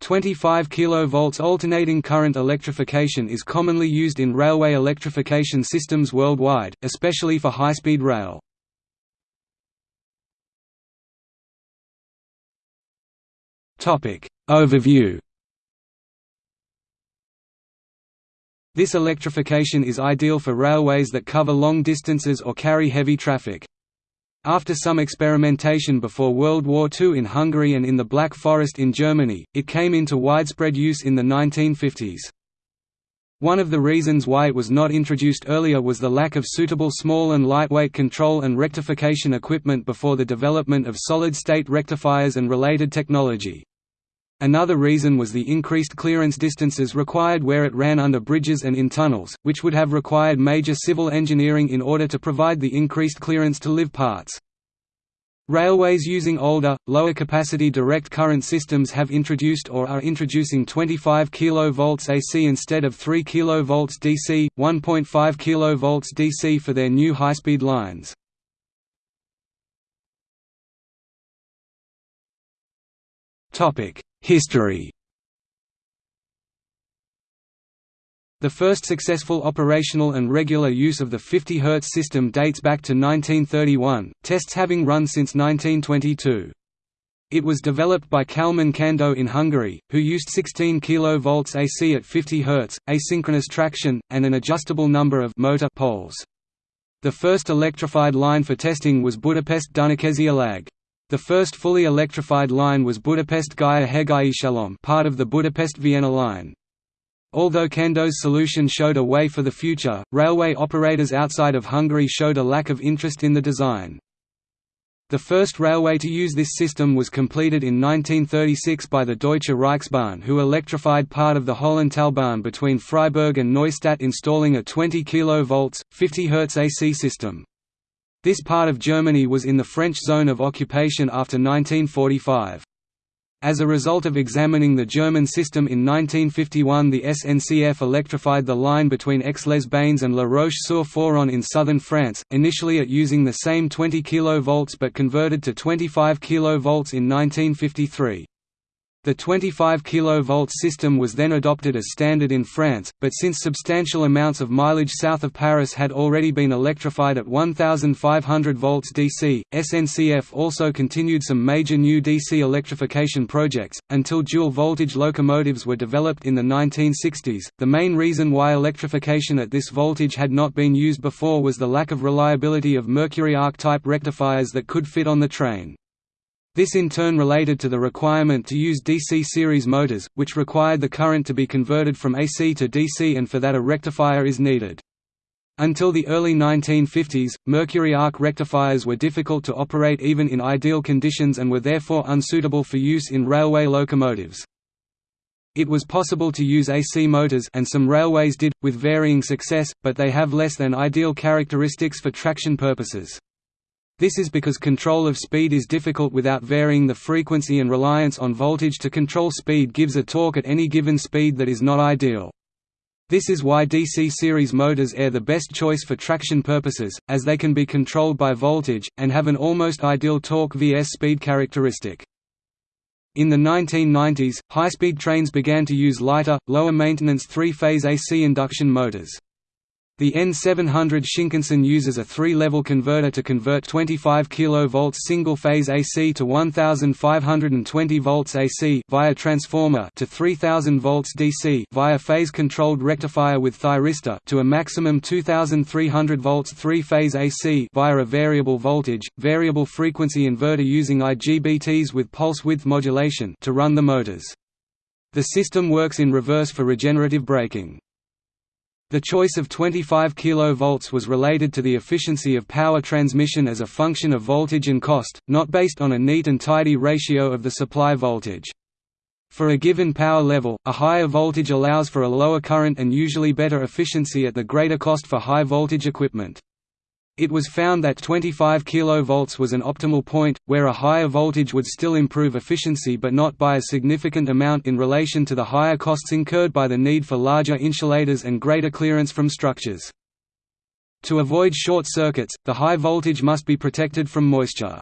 25 kV alternating current electrification is commonly used in railway electrification systems worldwide, especially for high-speed rail. Overview This electrification is ideal for railways that cover long distances or carry heavy traffic. After some experimentation before World War II in Hungary and in the Black Forest in Germany, it came into widespread use in the 1950s. One of the reasons why it was not introduced earlier was the lack of suitable small and lightweight control and rectification equipment before the development of solid-state rectifiers and related technology. Another reason was the increased clearance distances required where it ran under bridges and in tunnels, which would have required major civil engineering in order to provide the increased clearance to live parts. Railways using older, lower-capacity direct current systems have introduced or are introducing 25 kV AC instead of 3 kV DC, 1.5 kV DC for their new high-speed lines. History The first successful operational and regular use of the 50 Hz system dates back to 1931, tests having run since 1922. It was developed by Kalman Kandó in Hungary, who used 16 kV AC at 50 Hz, asynchronous traction, and an adjustable number of motor poles. The first electrified line for testing was Budapest Dunakeszi Alag. The first fully electrified line was Budapest Győr Hegai Shalom part of the Budapest-Vienna line. Although Kandó's solution showed a way for the future, railway operators outside of Hungary showed a lack of interest in the design. The first railway to use this system was completed in 1936 by the Deutsche Reichsbahn who electrified part of the Höllentalbahn between Freiburg and Neustadt installing a 20 kV, 50 Hz AC system. This part of Germany was in the French zone of occupation after 1945. As a result of examining the German system in 1951 the SNCF electrified the line between Aix-les-Bains and La Roche-sur-Foron in southern France, initially at using the same 20 kV but converted to 25 kV in 1953. The 25 kV system was then adopted as standard in France, but since substantial amounts of mileage south of Paris had already been electrified at 1500 volts DC, SNCF also continued some major new DC electrification projects, until dual-voltage locomotives were developed in the 1960s. The main reason why electrification at this voltage had not been used before was the lack of reliability of mercury arc-type rectifiers that could fit on the train. This in turn related to the requirement to use DC series motors, which required the current to be converted from AC to DC and for that a rectifier is needed. Until the early 1950s, mercury arc rectifiers were difficult to operate even in ideal conditions and were therefore unsuitable for use in railway locomotives. It was possible to use AC motors and some railways did, with varying success, but they have less than ideal characteristics for traction purposes. This is because control of speed is difficult without varying the frequency and reliance on voltage to control speed gives a torque at any given speed that is not ideal. This is why DC series motors are the best choice for traction purposes, as they can be controlled by voltage, and have an almost ideal torque vs speed characteristic. In the 1990s, high-speed trains began to use lighter, lower-maintenance three-phase AC induction motors. The N700 Shinkansen uses a three-level converter to convert 25 kV single-phase AC to 1520 volts AC via transformer to 3000 volts DC via phase-controlled rectifier with thyristor to a maximum 2300 volts three-phase AC via a variable voltage, variable frequency inverter using IGBTs with pulse width modulation to run the motors. The system works in reverse for regenerative braking. The choice of 25 kV was related to the efficiency of power transmission as a function of voltage and cost, not based on a neat and tidy ratio of the supply voltage. For a given power level, a higher voltage allows for a lower current and usually better efficiency at the greater cost for high voltage equipment. It was found that 25 kV was an optimal point, where a higher voltage would still improve efficiency but not by a significant amount in relation to the higher costs incurred by the need for larger insulators and greater clearance from structures. To avoid short circuits, the high voltage must be protected from moisture.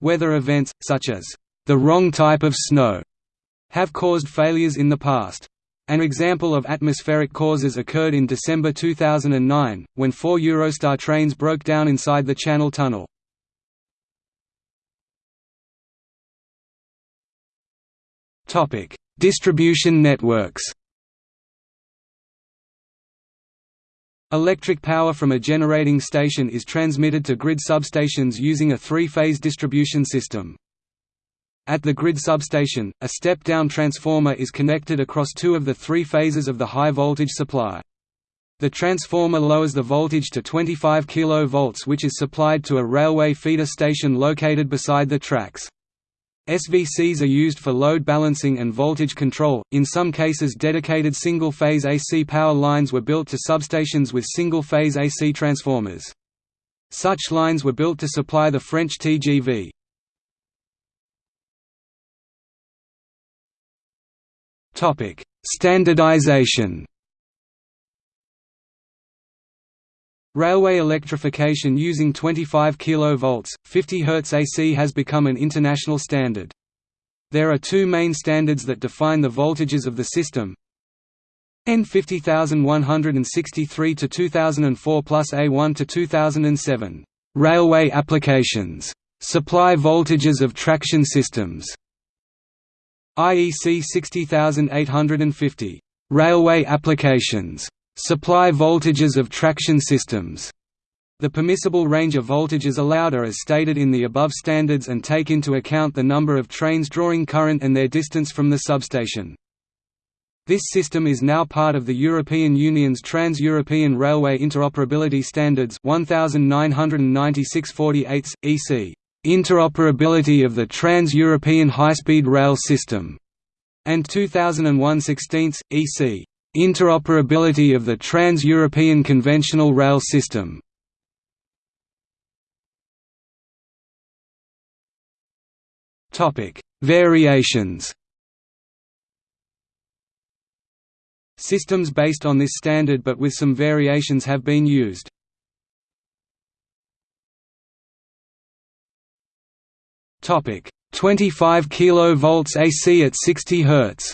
Weather events, such as the wrong type of snow, have caused failures in the past. An example of atmospheric causes occurred in December 2009, when four Eurostar trains broke down inside the Channel Tunnel. Distribution networks Electric power from a generating station is transmitted to grid substations using a three-phase distribution system. At the grid substation, a step-down transformer is connected across two of the three phases of the high-voltage supply. The transformer lowers the voltage to 25 kV which is supplied to a railway feeder station located beside the tracks. SVCs are used for load balancing and voltage control. In some cases, dedicated single phase AC power lines were built to substations with single phase AC transformers. Such lines were built to supply the French TGV. Topic: Standardization. Railway electrification using 25 kV, 50 Hz AC has become an international standard. There are two main standards that define the voltages of the system. EN 50163 to 2004 plus A1 to 2007. Railway applications. Supply voltages of traction systems. IEC 60850. Railway applications. Supply voltages of traction systems. The permissible range of voltages allowed are as stated in the above standards and take into account the number of trains drawing current and their distance from the substation. This system is now part of the European Union's Trans-European Railway Interoperability Standards 1996-48, EC, Interoperability of the Trans-European High-Speed Rail System, and 2001-16, EC, Interoperability of the Trans-European Conventional Rail System Variations Systems based on this standard but with some variations have been used. Topic 25 kV AC at 60 Hz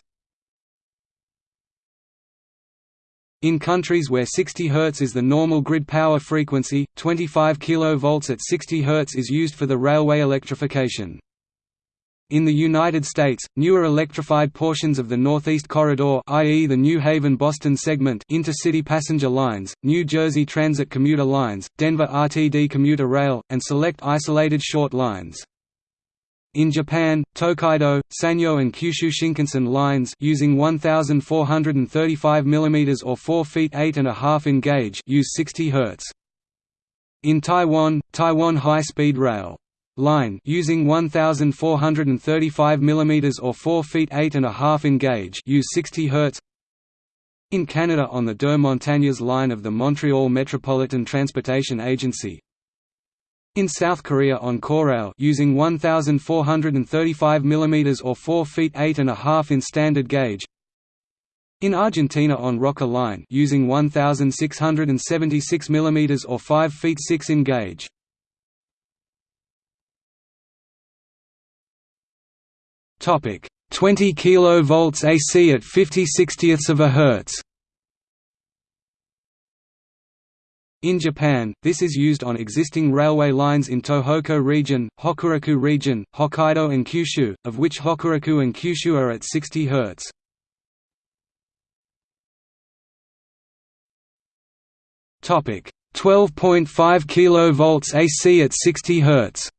In countries where 60 Hz is the normal grid power frequency, 25 kV at 60 Hz is used for the railway electrification. In the United States, newer electrified portions of the Northeast Corridor i.e. the New Haven-Boston segment intercity passenger lines, New Jersey Transit commuter lines, Denver RTD commuter rail, and select isolated short lines. In Japan, Tokaido, Sanyo and Kyushu Shinkansen lines using 1435 mm or 4 feet 8 and a half in gauge use 60 Hz. In Taiwan, Taiwan High-Speed Rail line using 1435 mm or 4 feet 8 and a half in gauge use 60 Hz. In Canada on the Deux Montagnes line of the Montreal Metropolitan Transportation Agency, in South Korea on Korail using 1435 mm or 4 feet 8 and a half in standard gauge. In Argentina on Roca Line using 1676 mm or 5 feet 6 in gauge. Topic 20 kV AC at 50 60ths of a hertz. In Japan, this is used on existing railway lines in Tohoku region, Hokuriku region, Hokkaido and Kyushu, of which Hokuriku and Kyushu are at 60 Hz. Topic 12.5 kV AC at 60 Hz.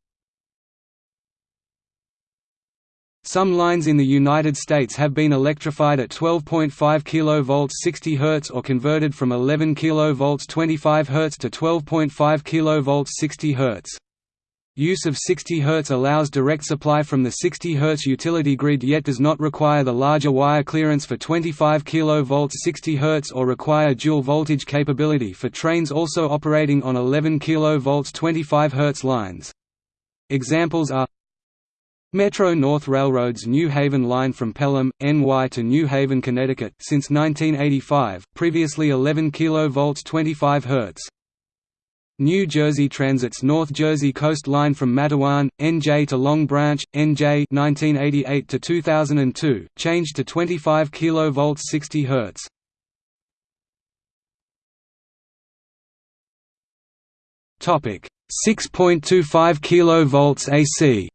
Some lines in the United States have been electrified at 12.5 kV 60 Hz or converted from 11 kV 25 Hz to 12.5 kV 60 Hz. Use of 60 Hz allows direct supply from the 60 Hz utility grid yet does not require the larger wire clearance for 25 kV 60 Hz or require dual voltage capability for trains also operating on 11 kV 25 Hz lines. Examples are Metro North Railroad's New Haven line from Pelham, NY to New Haven, Connecticut since 1985, previously 11 kV 25 Hz. New Jersey Transit's North Jersey Coast Line from Matawan, NJ to Long Branch, NJ 1988 to 2002, changed to 25 kV 60 Hz. Topic 6.25 kV AC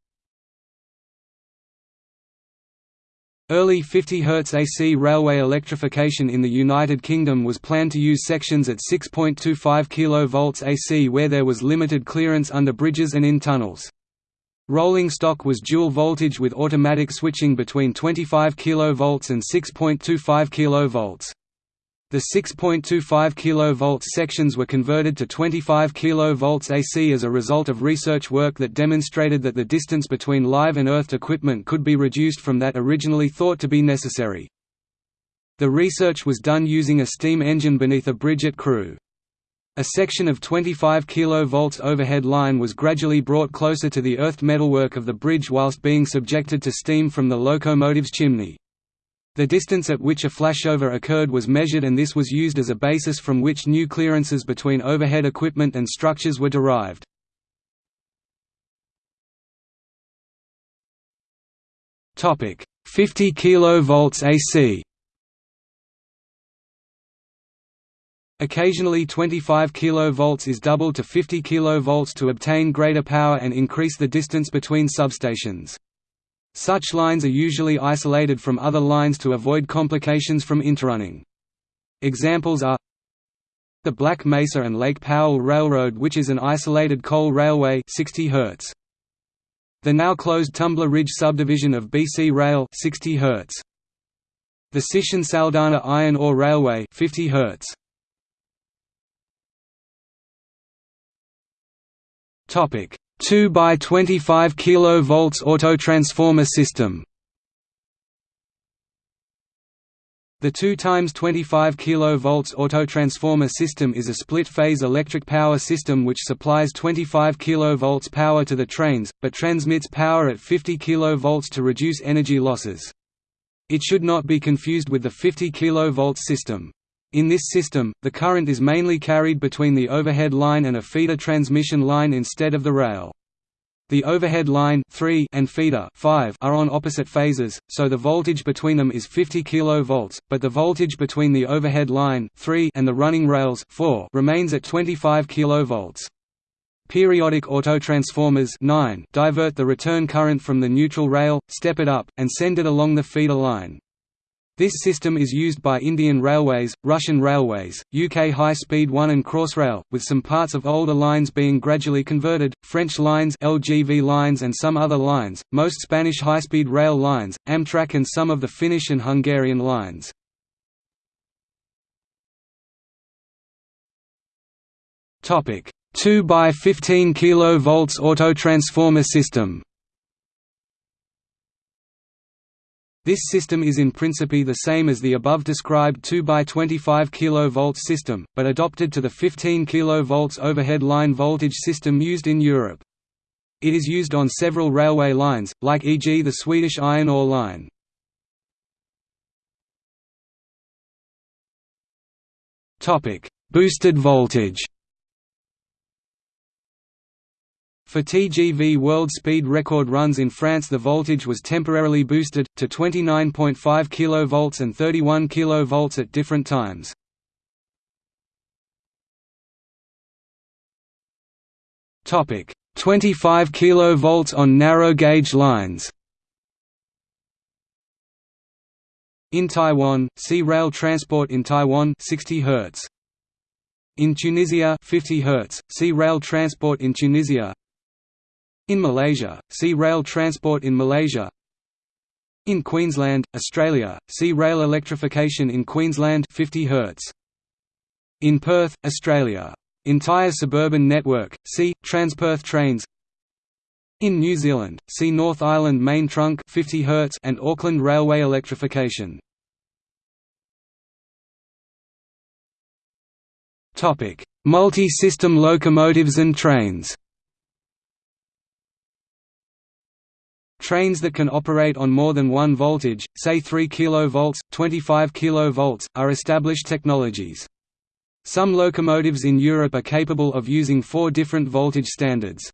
Early 50 Hz AC railway electrification in the United Kingdom was planned to use sections at 6.25 kV AC where there was limited clearance under bridges and in tunnels. Rolling stock was dual voltage with automatic switching between 25 kV and 6.25 kV. The 6.25 kV sections were converted to 25 kV AC as a result of research work that demonstrated that the distance between live and earthed equipment could be reduced from that originally thought to be necessary. The research was done using a steam engine beneath a bridge at Crewe. A section of 25 kV overhead line was gradually brought closer to the earthed metalwork of the bridge whilst being subjected to steam from the locomotive's chimney. The distance at which a flashover occurred was measured and this was used as a basis from which new clearances between overhead equipment and structures were derived. Topic 50 kV AC Occasionally 25 kV is doubled to 50 kV to obtain greater power and increase the distance between substations. Such lines are usually isolated from other lines to avoid complications from interrunning. Examples are the Black Mesa and Lake Powell Railroad which is an isolated coal railway 60 Hz. The now closed Tumbler Ridge subdivision of BC Rail 60 Hz. The Sishen-Saldanha Iron Ore Railway 50 Hz. Topic 2 by 25 kV autotransformer system. The 2 times 25 kV autotransformer system is a split-phase electric power system which supplies 25 kV power to the trains, but transmits power at 50 kV to reduce energy losses. It should not be confused with the 50 kV system. In this system, the current is mainly carried between the overhead line and a feeder transmission line instead of the rail. The overhead line 3 and feeder 5 are on opposite phases, so the voltage between them is 50 kV, but the voltage between the overhead line 3 and the running rails 4 remains at 25 kV. Periodic autotransformers 9 divert the return current from the neutral rail, step it up, and send it along the feeder line. This system is used by Indian Railways, Russian Railways, UK High Speed 1 and Crossrail, with some parts of older lines being gradually converted, French lines LGV lines and some other lines, most Spanish high-speed rail lines, Amtrak and some of the Finnish and Hungarian lines. Topic 2 by 15 kV autotransformer system This system is in principle the same as the above described 2 by 25 kV system, but adopted to the 15 kV overhead line voltage system used in Europe. It is used on several railway lines, like e.g. the Swedish Iron Ore Line. Boosted voltage For TGV world speed record runs in France the voltage was temporarily boosted, to 29.5 kV and 31 kV at different times. Topic 25 kV on narrow gauge lines. In Taiwan, see rail transport in Taiwan 60 Hz. In Tunisia 50 Hz, see rail transport in Tunisia in Malaysia, see Rail transport in Malaysia. In Queensland, Australia, see Rail electrification in Queensland 50 Hz. In Perth, Australia. Entire suburban network, see, Transperth trains. In New Zealand, see North Island Main Trunk 50 Hz and Auckland Railway electrification. Multi-system locomotives and trains Trains that can operate on more than one voltage, say 3 kV, 25 kV, are established technologies. Some locomotives in Europe are capable of using four different voltage standards.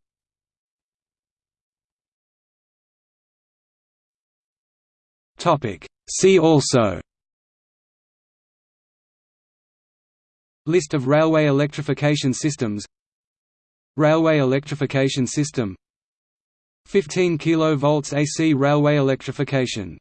See also List of railway electrification systems Railway electrification system 15 kV AC railway electrification